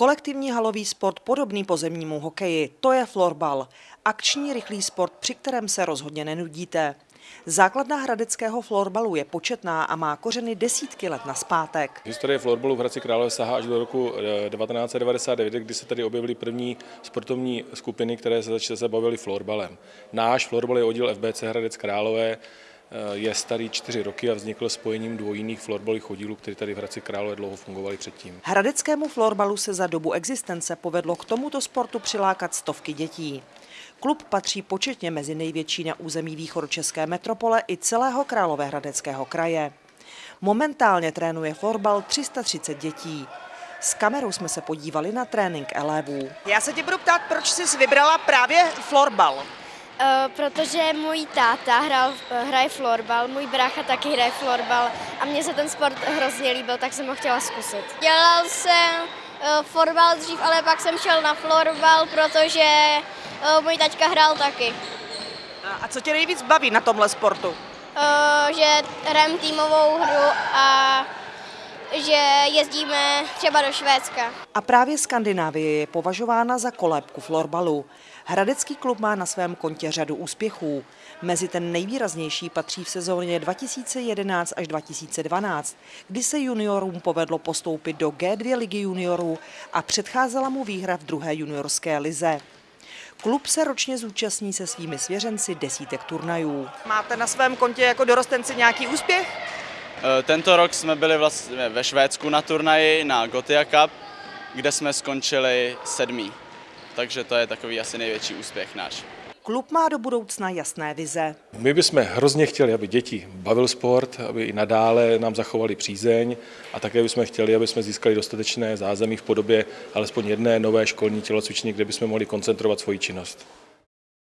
Kolektivní halový sport podobný pozemnímu hokeji, to je florbal. Akční rychlý sport, při kterém se rozhodně nenudíte. Základna hradeckého florbalu je početná a má kořeny desítky let na zpátek. Historie florbalu v Hradci Králové sahá až do roku eh, 1999, kdy se tady objevily první sportovní skupiny, které se začaly se florbalem. Náš florbal je oddíl FBC Hradec Králové, eh, je starý čtyři roky a vznikl spojením dvou jiných florbalových oddílů, které tady v Hradci Králové dlouho fungovaly předtím. Hradeckému florbalu se za dobu existence povedlo k tomuto sportu přilákat stovky dětí. Klub patří početně mezi největší na území východočeské metropole i celého Královéhradeckého kraje. Momentálně trénuje florbal 330 dětí. S kamerou jsme se podívali na trénink elevů. Já se tě budu ptát, proč jsi vybrala právě florbal? Eh, protože můj táta hrál, hraje florbal, můj brácha taky hraje florbal a mně se ten sport hrozně líbil, tak jsem ho chtěla zkusit. Dělal jsem uh, florbal dřív, ale pak jsem šel na florbal, protože uh, můj taťka hrál taky. A co tě nejvíc baví na tomhle sportu? Uh, že hrajeme týmovou hru a že jezdíme třeba do Švédska. A právě Skandinávie je považována za kolébku florbalu. Hradecký klub má na svém kontě řadu úspěchů. Mezi ten nejvýraznější patří v sezóně 2011 až 2012, kdy se juniorům povedlo postoupit do G2 ligy juniorů a předcházela mu výhra v druhé juniorské lize. Klub se ročně zúčastní se svými svěřenci desítek turnajů. Máte na svém kontě jako dorostenci nějaký úspěch? Eh, Tento rok jsme byli vlastně ve Švédsku na turnaji na Gotia Cup, kde jsme skončili sedmý. Takže to je takový asi největší úspěch náš. Klub má do budoucna jasné vize. My bychom hrozně chtěli, aby děti bavil sport, aby i nadále nám zachovali přízeň a také bychom chtěli, aby jsme získali dostatečné zázemí v podobě alespoň jedné nové školní tělocvičny, kde bychom mohli koncentrovat svoji činnost.